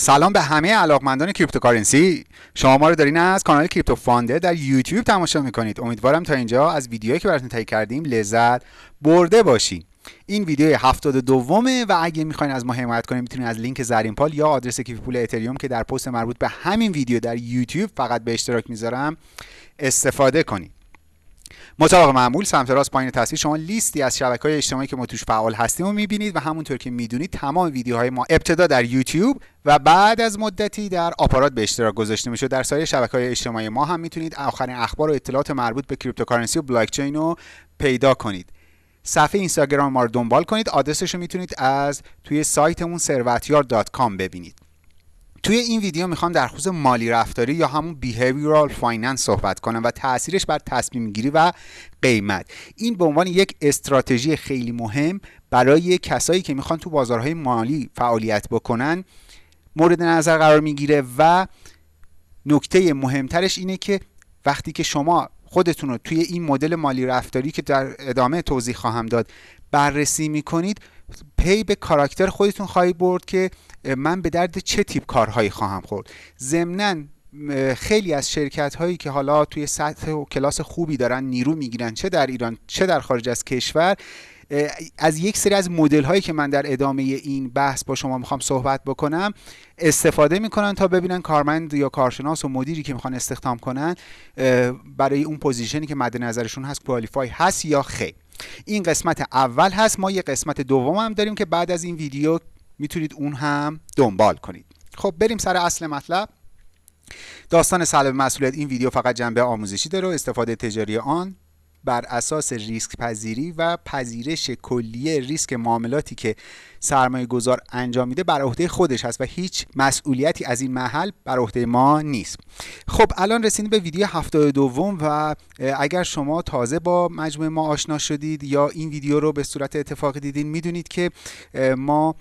سلام به همه علاقمندان cryptocurrency. شما ما رو دارین از کانال کریپتو فاندر در یوتیوب تماشا می‌کنید. امیدوارم تا اینجا از ویدیوهایی که براتون تهیه کردیم لذت برده باشین. این ویدیو 72 دومه و اگه می‌خواین از ما حمایت کنید می‌تونید از لینک زرین پال یا آدرس کیف پول اتریوم که در پست مربوط به همین ویدیو در یوتیوب فقط به اشتراک می‌ذارم استفاده کنید مطابق معمول سمت راست پایین تصویر شما لیستی از شبکه های اجتماعی که ما توش فعال هستیم و می‌بینید و همونطور که می‌دونید تمام ویدیوهای ما ابتدا در یوتیوب و بعد از مدتی در آپارات به اشتراک گذاشته میشه در سایر شبکه های اجتماعی ما هم می‌تونید آخرین اخبار و اطلاعات مربوط به cryptocurrency و بلاک چین رو پیدا کنید. صفحه اینستاگرام ما رو دنبال کنید. آدرسش رو می‌تونید از توی سایتمون ثروتیار.com ببینید. توی این ویدیو می‌خوام در خصوص مالی رفتاری یا همون behavioral finance صحبت کنم و تاثیرش بر تصمیم گیری و قیمت. این به عنوان یک استراتژی خیلی مهم برای کسایی که می‌خوان تو بازارهای مالی فعالیت بکنن مورد نظر قرار می‌گیره و نکته مهمترش اینه که وقتی که شما خودتون رو توی این مدل مالی رفتاری که در ادامه توضیح خواهم داد بررسی می‌کنید پی به کاراکتر خودتون خواهید برد که من به درد چه تیپ کارهایی خواهم خورد. ضمنا خیلی از شرکت هایی که حالا توی سطح و کلاس خوبی دارن نیرو می‌گیرن چه در ایران چه در خارج از کشور از یک سری از مدل هایی که من در ادامه این بحث با شما می‌خوام صحبت بکنم استفاده می‌کنن تا ببینن کارمند یا کارشناس و مدیری که می‌خوان استخدام کنن برای اون position ی که مد نظرشون هست qualify هست یا خیر. این قسمت اول هست ما یه قسمت دوم هم داریم که بعد از این ویدیو می‌تونید اون هم دنبال کنید. خب بریم سر اصل مطلب. داستان سلب مسئولیت این ویدیو فقط جنبه آموزشی داره و استفاده تجاری آن. بر اساس ریسک پذیری و پذیرش کلیه ریسک معاملاتی که سرمایه گذار انجام میده بر عهده خودش هست و هیچ مسئولیتی از این محل بر عهده ما نیست. خب الان رسیدیم به ویدیو هفته دوم و اگر شما تازه با مجموعه ما آشنا شدید یا این ویدیو رو به صورت اتفاقی دیدین می‌دونید که ما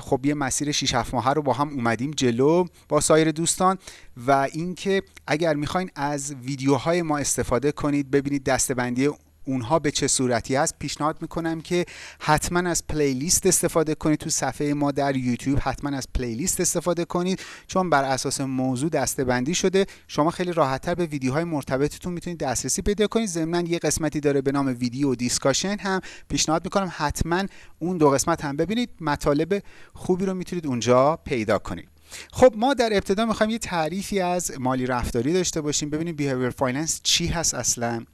خب یه مسیر 6 7 ماهه رو با هم اومدیم جلو با سایر دوستان و اینکه اگر می‌خواین از ویدیوهای ما استفاده کنید ببینید دستبندی اونها به چه صورتی هست پیشنهاد می‌کنم که حتما از playlist استفاده کنید تو صفحه ما در یوتیوب حتما از playlist استفاده کنید چون بر اساس موضوع دسته بندی شده. شما خیلی راحتتر به ویدیوهای مرتبطتون می‌تونید دسترسی پیدا کنید. ضمنا یه قسمتی داره به نام video discussion هم پیشنهاد می‌کنم. حتما اون دو قسمت هم ببینید. مطالب خوبی رو می‌تونید اونجا پیدا کنید. خب ما در ابتدا می‌خوایم یه تعریفی از مالی رفتاری داشته باشیم ببینیم behavior finance چی هست اصلا.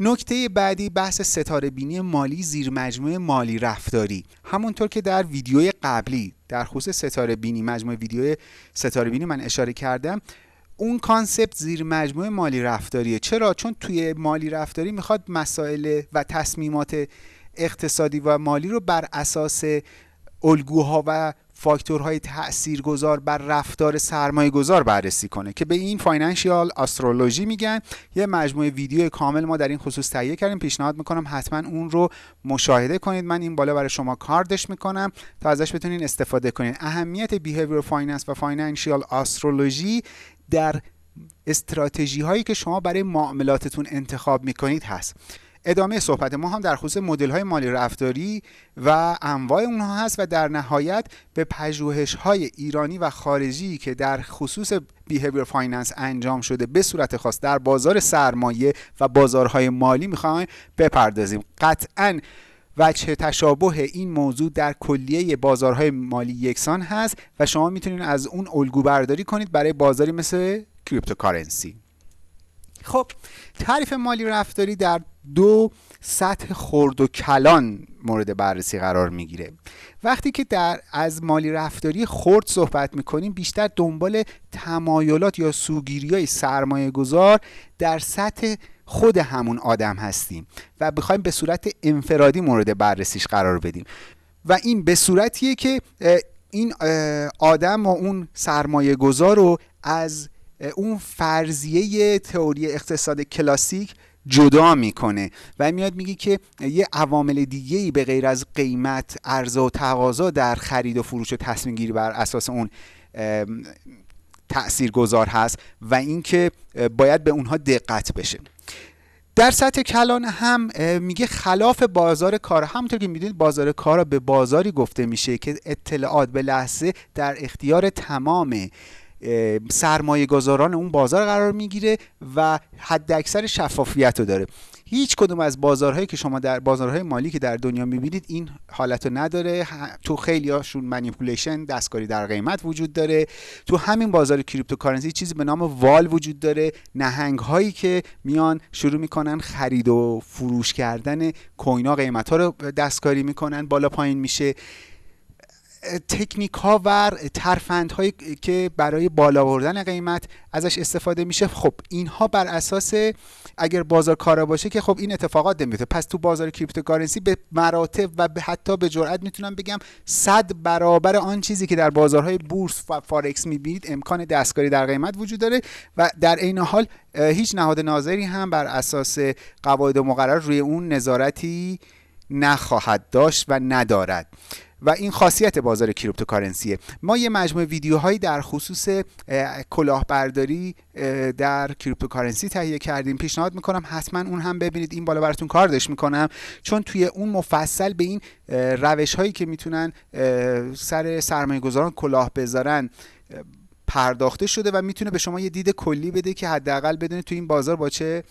نکته بعدی بحث ستاره بینی مالی زیر مجموعه مالی رفتاری. همونطور که در ویدیوی قبلی در خصوص ستاره بینی مجموعه ویدیو ستاره بینی من اشاره کردم اون concept زیر مجموعه مالی رفتاریه. چرا؟ چون توی مالی رفتاری می‌خواد مسائل و تصمیمات اقتصادی و مالی رو بر اساس الگوها و فاکتورهای تاثیرگذار بر رفتار سرمایه گذار بررسی کنه که به این financial astrology میگن. یه مجموعه ویدیو کامل ما در این خصوص تهیه کردیم. پیشنهاد می‌کنم حتما اون رو مشاهده کنید. من این بالا برای شما کاردش می‌کنم. تا ازش بتونین استفاده کنید اهمیت behavior finance و financial astrology در استراتژی هایی که شما برای معاملاتتون انتخاب می‌کنید هست. ادامه صحبت. ما هم در خصوص مدل های مالی رفتاری و انواع اونها هست و در نهایت به پژوهش های ایرانی و خارجی که در خصوص behavior finance انجام شده به صورت خاص در بازار سرمایه و بازارهای مالی می‌خوایم بپردازیم. قطعا وجه تشابه این موضوع در کلیه بازارهای مالی یکسان هست و شما می‌تونید از اون الگو برداری کنید برای بازاری مثل cryptocurrency خب تعریف مالی رفتاری در دو سطح خرد و کلان مورد بررسی قرار می‌گیره. وقتی که در از مالی رفتاری خرد صحبت می‌کنیم بیشتر دنبال تمایلات یا سوگیری های سرمایه گذار در سطح خود همون آدم هستیم و بخوایم به صورت انفرادی مورد بررسیش قرار بدیم. و این به صورتیه که این آدم و اون سرمایه گذار رو از اون فرضیه تئوری اقتصاد کلاسیک جدا می‌کنه و میاد میگه که یه عوامل دیگه ای به غیر از قیمت عرضه و تقاضا در خرید و فروش و تصمیم گیری بر اساس اون تأثیر گذار هست و اینکه باید به اونها دقت بشه. در سطح کلان هم میگه خلاف بازار کار همونطور که می‌دونید بازار کار به بازاری گفته میشه که اطلاعات به لحظه در اختیار تمام سرمایه گذاران اون بازار قرار می‌گیره و حد اکثر شفافیت رو داره. هیچ کدوم از بازارهایی که شما در بازارهای مالی که در دنیا می‌بینید این حالت رو نداره. تو خیلی هاشون manipulation دستکاری در قیمت وجود داره. تو همین بازار cryptocurrency چیزی به نام whale وجود داره. نهنگ هایی که میان شروع می‌کنن خرید و فروش کردن coin ها قیمت ها رو دستکاری می‌کنن بالا پایین میشه. تکنیک ها و ترفند هایی که برای بالا بردن قیمت ازش استفاده میشه خب اینها بر اساس اگر بازار کارا باشه که خب این اتفاقات نمیفته. پس تو بازار cryptocurrency به مراتب و به حتی به جرئت می‌تونم بگم صد برابر آن چیزی که در بازارهای بورس و فارکس می‌بینید امکان دستکاری در قیمت وجود داره و در عین حال هیچ نهاد ناظری هم بر اساس قواعد مقرر روی اون نظارتی نخواهد داشت و ندارد. و این خاصیت بازار cryptocurrency ه. ما یه مجموعه ویدیوهایی در خصوص کلاهبرداری در cryptocurrency تهیه کردیم. پیشنهاد می‌کنم حتما اون هم ببینید. این بالا براتون کاردش می‌کنم. چون توی اون مفصل به این روش هایی که می‌تونن سر سرمایه گذاران کلاه بذارن پرداخته شده و می‌تونه به شما یه دید کلی بده که حداقل بدونید تو این بازار با چه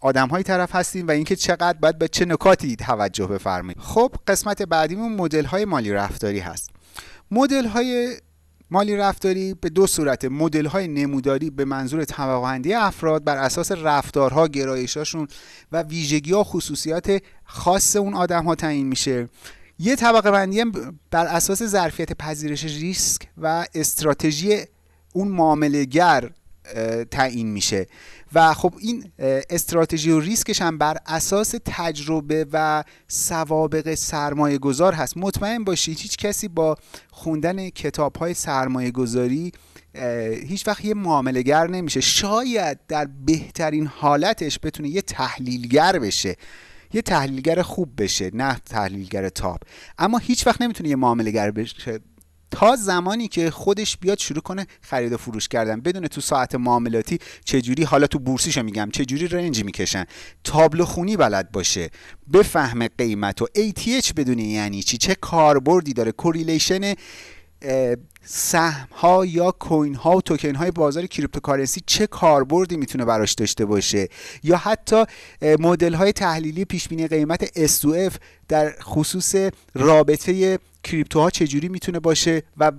آدم های طرف هستیم و اینکه چقدر باید به چه نکاتی توجه بفرمایید. خب قسمت بعدیمون مدل های مالی رفتاری هست. مدل های مالی رفتاری به دو صورت مدل های نموداری به منظور طبقه افراد بر اساس رفتارها گرایشاشون و ویژگی ها خصوصیات خاص اون آدم ها تعیین میشه. یه طبقه بندی بر اساس ظرفیت پذیرش ریسک و استراتژی اون معاملهگر تعیین میشه. و خب این استراتژی و ریسکش هم بر اساس تجربه و سوابق سرمایه گذار هست. مطمئن باشید هیچ کسی با خوندن کتاب های سرمایه گذاری هیچ وقت یه معاملگر نمیشه. شاید در بهترین حالتش بتونه یه تحلیلگر بشه. یه تحلیلگر خوب بشه نه تحلیلگر top اما هیچ وقت نمی‌تونه یه معامله‌گر بشه. تا زمانی که خودش بیاد شروع کنه خرید و فروش کردن. بدونه تو ساعت معاملاتی چجوری حالا تو بورسیشو میگم چجوری range می‌کشن. تابلو خونی بلد باشه. بفهمه قیمت و ATH بدونه یعنی چی چه کاربردی داره. correlation سهم ها یا coin ها و توکن های بازار cryptocurrency چه کاربردی می‌تونه براش داشته باشه؟ یا حتی مدل های تحلیلی پیش بینی قیمت S2F در خصوص رابطه crypto ها چجوری می‌تونه باشه و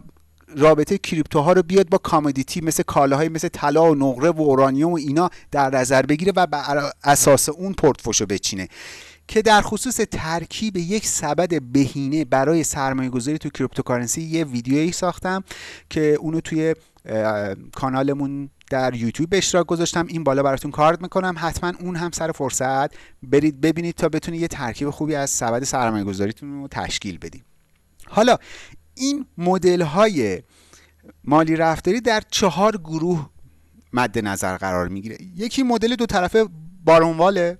رابطه crypto ها رو بیاد با commodity مثل کالاهای مثل طلا و نقره و اورانیوم و اینا در نظر بگیره و بر اساس اون پورتفوشو بچینه؟ که در خصوص ترکیب یک سبد بهینه برای سرمایه گذاری تو cryptocurrency یه ویدیویی ساختم که اونو توی کانالمون در یوتیوب اشتراک گذاشتم. این بالا براتون کارد می‌کنم. حتما اون هم سر فرصت. برید ببینید تا بتونید یه ترکیب خوبی از سبد سرمایه گذاریتون رو تشکیل بدید. حالا این مدل های مالی رفتاری در چهار گروه مد نظر قرار می‌گیره. یکی مدل دو طرفه بارونواله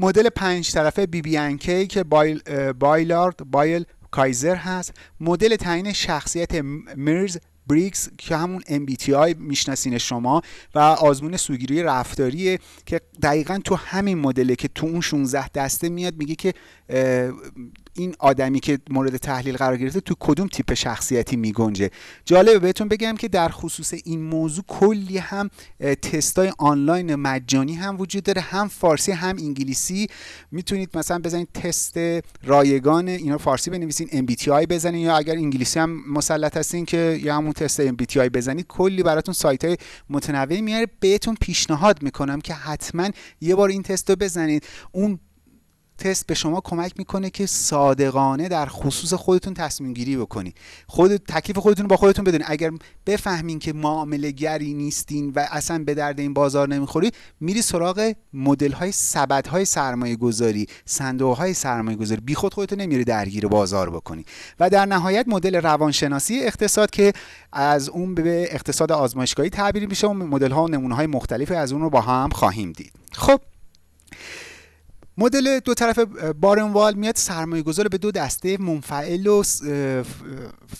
مدل پنج طرفه بی بی انکی که بایل بایلارد بایل کایزر هست. مدل تعیین شخصیت مرز بریکس که همون MBTI می‌شناسین شما و آزمون سوگیری رفتاریه که دقیقا تو همین مدله که تو اون 16 دسته میاد میگه که این آدمی که مورد تحلیل قرار گرفته تو کدوم تیپ شخصیتی میگنجه؟ جالبه بهتون بگم که در خصوص این موضوع کلی هم تستای آنلاین مجانی هم وجود داره هم فارسی هم انگلیسی. می‌تونید مثلا بزنید تست رایگان اینا فارسی بنویسین MBTI بزنین یا اگر انگلیسی هم مسلط هستین که یا همون تست MBTI بزنید کلی براتون سایت های متنوعی میاره. بهتون پیشنهاد می‌کنم که حتما یه بار این تست رو بزنید. اون تست به شما کمک می‌کنه که صادقانه در خصوص خودتون تصمیم گیری بکنید خود تکلیف خودتون با خودتون بدونید اگر بفهمین که معامله گری نیستین و اصلا به درد این بازار نمی‌خورید میری سراغ مدل های سبد های سرمایه گذاری صندوق های سرمایه گذاری بی خود خودتون نمیری درگیر بازار بکنی. و در نهایت مدل روانشناسی اقتصاد که از اون به اقتصاد آزمایشگاهی تعبیر میشه و مدل ها و نمونه های مختلفی از اون رو با هم خواهیم دید. خب مدل دو طرف بارنوال میاد سرمایه گذار به دو دسته منفعل و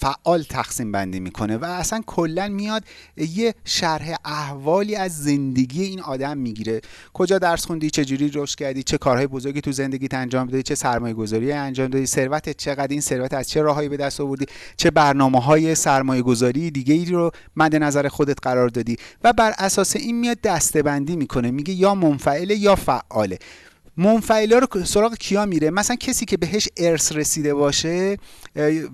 فعال تقسیم بندی می‌کنه و اصلا کلا میاد یه شرح احوالی از زندگی این آدم می‌گیره. کجا درس خوندی؟ چه جوری رشد کردی؟ چه کارهای بزرگی تو زندگیت انجام دادی؟ چه سرمایه گذاری انجام دادی؟ ثروت چقدر؟ این ثروت از چه راههایی به دست آوردی؟ چه برنامه های سرمایه گذاری دیگه ای رو مد نظر خودت قرار دادی؟ و بر اساس این میاد دسته بندی می‌کنه. میگه یا منفعله یا فعاله. منفعلا رو سراغ کیا میره؟ مثلا کسی که بهش ارث رسیده باشه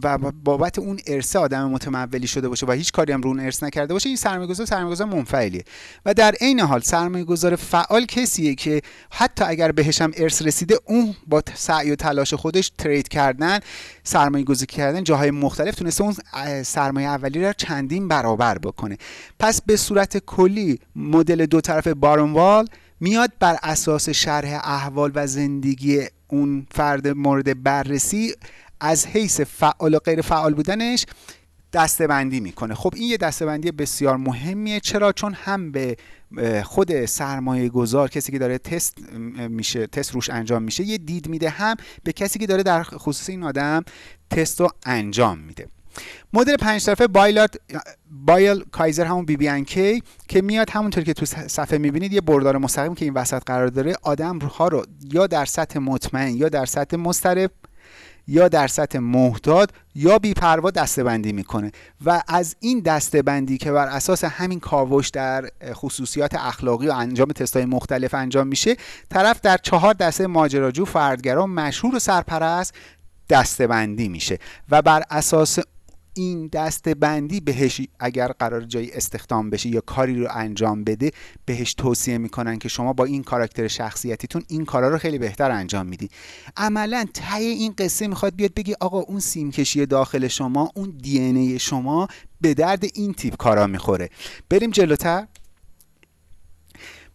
و بابت اون ارث آدم متمولی شده باشه و هیچ کاری هم رو اون ارث نکرده باشه این سرمایه‌گذار سرمایه‌گذار منفعلیه. و در عین حال سرمایه‌گذار فعال کسیه که حتی اگر بهش هم ارث رسیده اون با سعی و تلاش خودش ترید کردن سرمایه گذاری کردن جاهای مختلف تونسته اون سرمایه اولی رو چندین برابر بکنه. پس به صورت کلی مدل دو طرف بارونوال میاد بر اساس شرح احوال و زندگی اون فرد مورد بررسی از حیث فعال و غیر فعال بودنش دستبندی می‌کنه. خب این یه دستبندی بسیار مهمیه. چرا؟ چون هم به خود سرمایه گذار کسی که داره تست میشه تست روش انجام میشه یه دید میده هم به کسی که داره در خصوص این آدم تست رو انجام میده. مدل پنج طرفه بایلات بایل کایزر همون بی بی ان کی که میاد همونطور که تو صفحه می‌بینید یه بردار مستقیم که این وسط قرار داره آدم ها رو یا در سطح مطمئن یا در سطح مسترب یا در سطح محتاط یا بیپروا دستبندی می‌کنه. و از این دستبندی که بر اساس همین کاوش در خصوصیات اخلاقی و انجام تستای مختلف انجام میشه طرف در چهار دسته ماجراجو فردگرا مشهور و سرپرست دستبندی میشه. و بر اساس این دست بندی بهش اگر قرار جایی استخدام بشه یا کاری رو انجام بده بهش توصیه می‌کنن که شما با این کاراکتر شخصیتیتون این کارا رو خیلی بهتر انجام میدی. عملا ته این قصه می‌خواد بیاد بگی آقا اون سیمکشی داخل شما اون دی شما به درد این تیپ کارا می‌خوره. بریم جلوتر.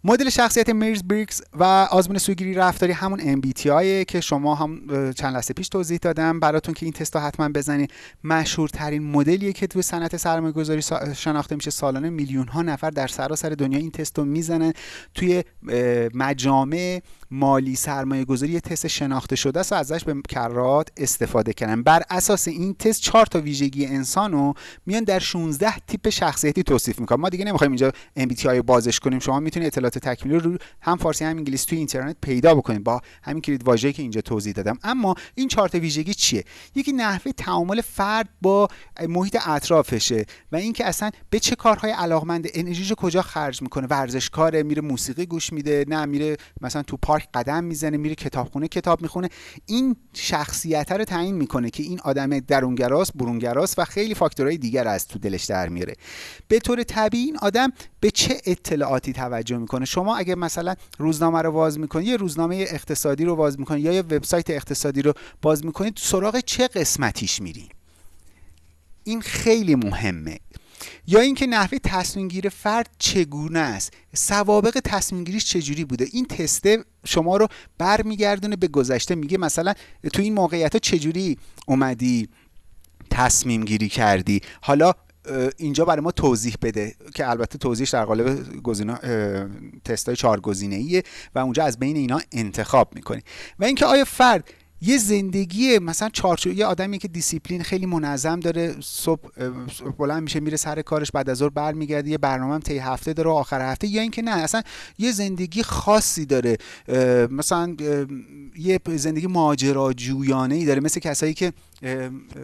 مدل شخصیت میرز بریکس و آزمون سوگیری رفتاری همون MBTI که شما هم چند لحظه پیش توضیح دادم. براتون که این تست حتما بزنید مشهورترین مدلیه که توی صنعت سرمایه گذاری شناخته میشه سالانه میلیون ها نفر در سراسر دنیا این تست رو می‌زنن. توی مجامع مالی سرمایه گذاری تست شناخته شده است و ازش به کرات استفاده کردن. بر اساس این تست چهار تا ویژگی انسان رو میان در 16 تیپ شخصیتی توصیف می‌کنن. ما دیگه نمی‌خوایم اینجا MBTI بازش کنیم. شما می‌تونید اطلاعات تکمیلی رو هم فارسی هم انگلیسی توی اینترنت پیدا بکنید با همین کلید واژه‌ای که اینجا توضیح دادم. اما این چهار تا ویژگی چیه؟ یکی نحوه تعامل فرد با محیط اطرافشه و اینکه اصلا به چه کارهای علاقمند انرژیش کجا خرج می‌کنه؟ ورزشکاره میره موسیقی گوش میده نه میره مثلا تو پارک قدم می‌زنه میره کتابخونه کتاب می‌خونه. این شخصیت رو تعیین می‌کنه که این آدم درونگراست برونگراست و خیلی فاکتورهای دیگر از تو دلش در میاره. به طور طبیعی این آدم به چه اطلاعاتی توجه می‌کنه؟ شما اگه مثلا روزنامه رو باز می‌کنید یه روزنامه اقتصادی رو باز می‌کنید یا یه وبسایت اقتصادی رو باز می‌کنید سراغ چه قسمتیش میرین این خیلی مهمه. یا اینکه نحوه تصمیم گیری فرد چگونه است؟ سوابق تصمیم گیریش چجوری بوده؟ این تسته شما رو برمیگردونه به گذشته میگه مثلا تو این موقعیت ها چجوری اومدی تصمیم گیری کردی؟ حالا اینجا برای ما توضیح بده که البته توضیحش در قالب گزینه تست های چهار گزینه و اونجا از بین اینا انتخاب می‌کنی و اینکه آیا فرد یه زندگی مثلا چارچوب یه آدمی که دیسیپلین خیلی منظم داره صبح بلند میشه میره سر کارش بعد از ظهر برمیگرده یه برنامه طی هفته داره آخر هفته یا اینکه نه اصلا یه زندگی خاصی داره. مثلا یه زندگی ماجراجویانه ای داره مثل کسایی که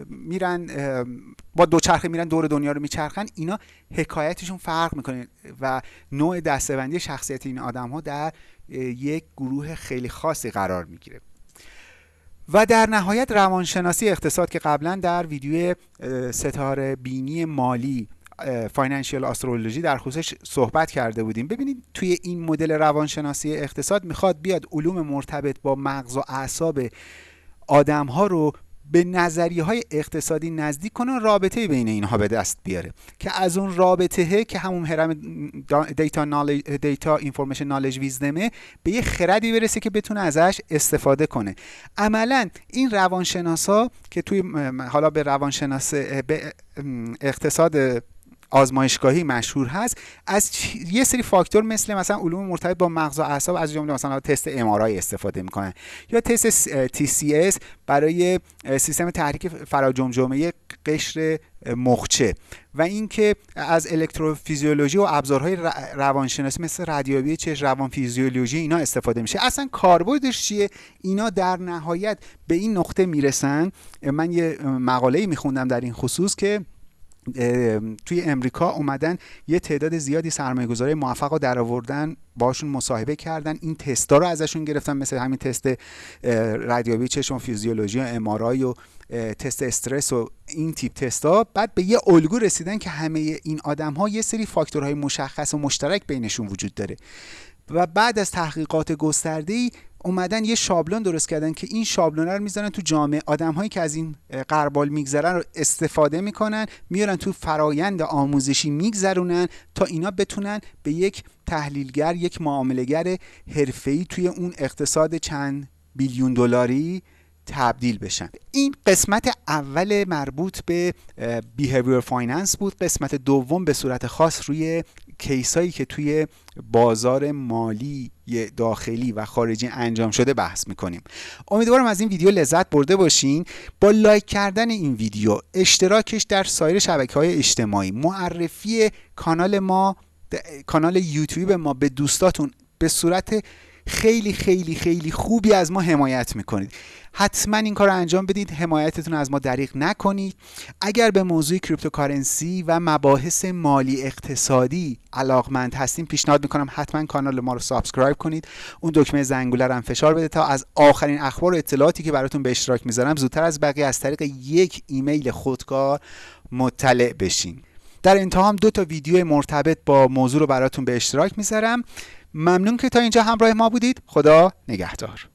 میرن با دوچرخه میرن دور دنیا رو میچرخن اینا حکایتشون فرق می‌کنه و نوع دستبندی شخصیت این آدم ها در یک گروه خیلی خاصی قرار می‌گیره. و در نهایت روانشناسی اقتصاد که قبلا در ویدیو ستاره بینی مالی فاینانشیال استرولوژی در خصوصش صحبت کرده بودیم. ببینید توی این مدل روانشناسی اقتصاد می‌خواد بیاد علوم مرتبط با مغز و اعصاب آدم ها رو به نظریه های اقتصادی نزدیک کنه رابطه بین اینها به دست بیاره. که از اون رابطه که همون هرم data knowledge data information knowledge wisdom ه به یه خردی برسه که بتونه ازش استفاده کنه. عملا این روانشناسا که توی حالا به روانشناس به اقتصاد آزمایشگاهی مشهور هست. از یه سری فاکتور مثل مثلا علوم مرتبط با مغز و اعصاب از جمله مثلا تست ام استفاده می‌کنن. یا تست TCS برای سیستم تحریک فراجمجمه قشر مخچه. و اینکه از الکتروفیزیولوژی و ابزارهای روانشناسی مثل رادیویی چشم روان فیزیولوژی اینا استفاده میشه. اصلا کاربردش چیه؟ اینا در نهایت به این نقطه می‌رسن. من یه مقاله میخوندم در این خصوص که توی امریکا اومدن یه تعداد زیادی سرمایه گذاری موفق رو در آوردن باشون مصاحبه کردن این تستا رو ازشون گرفتن مثل همین تست رادیویی چشم فیزیولوژی و امارای و تست استرس و این تیپ تستا. بعد به یه الگو رسیدن که همه این آدم ها یه سری فاکتورهای مشخص و مشترک بینشون وجود داره. و بعد از تحقیقات گسترده اومدن یه شابلون درست کردن که این شابلون رو می‌ذارن تو جامعه. آدم هایی که از این قربال میگذرن رو استفاده می‌کنن میارن تو فرایند آموزشی میگذرونن تا اینا بتونن به یک تحلیلگر یک معاملهگر حرفه‌ای توی اون اقتصاد چند billion دلاری تبدیل بشن. این قسمت اول مربوط به behavior finance بود. قسمت دوم به صورت خاص روی case ایی که توی بازار مالی داخلی و خارجی انجام شده بحث می‌کنیم. امیدوارم از این ویدیو لذت برده باشین. با لایک کردن این ویدیو اشتراکش در سایر شبکه های اجتماعی. معرفی کانال ما کانال یوتیوب ما به دوستاتون به صورت خیلی خیلی خیلی خوبی از ما حمایت می‌کنید. حتما این کار رو انجام بدید. حمایتتون از ما دریغ نکنید. اگر به موضوع cryptocurrency و مباحث مالی اقتصادی علاقمند هستیم پیشنهاد می‌کنم حتما کانال ما رو subscribe کنید. اون دکمه زنگوله رو هم فشار بده تا از آخرین اخبار و اطلاعاتی که براتون به اشتراک می‌ذارم زودتر از بقیه از طریق یک ایمیل خودکار مطلع بشین. در انتها هم دو تا ویدیو مرتبط با موضوع رو براتون به اشتراک می‌ذارم. ممنون که تا اینجا همراه ما بودید. خدا نگهدار.